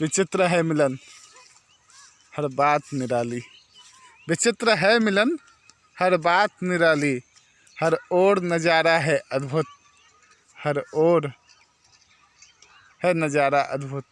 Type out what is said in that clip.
विचित्र है मिलन, हर बात निराली। विचित्र है मिलन, हर बात निराली। हर ओर नज़ारा है अद्भुत, हर ओर है नज़ारा अद्भुत।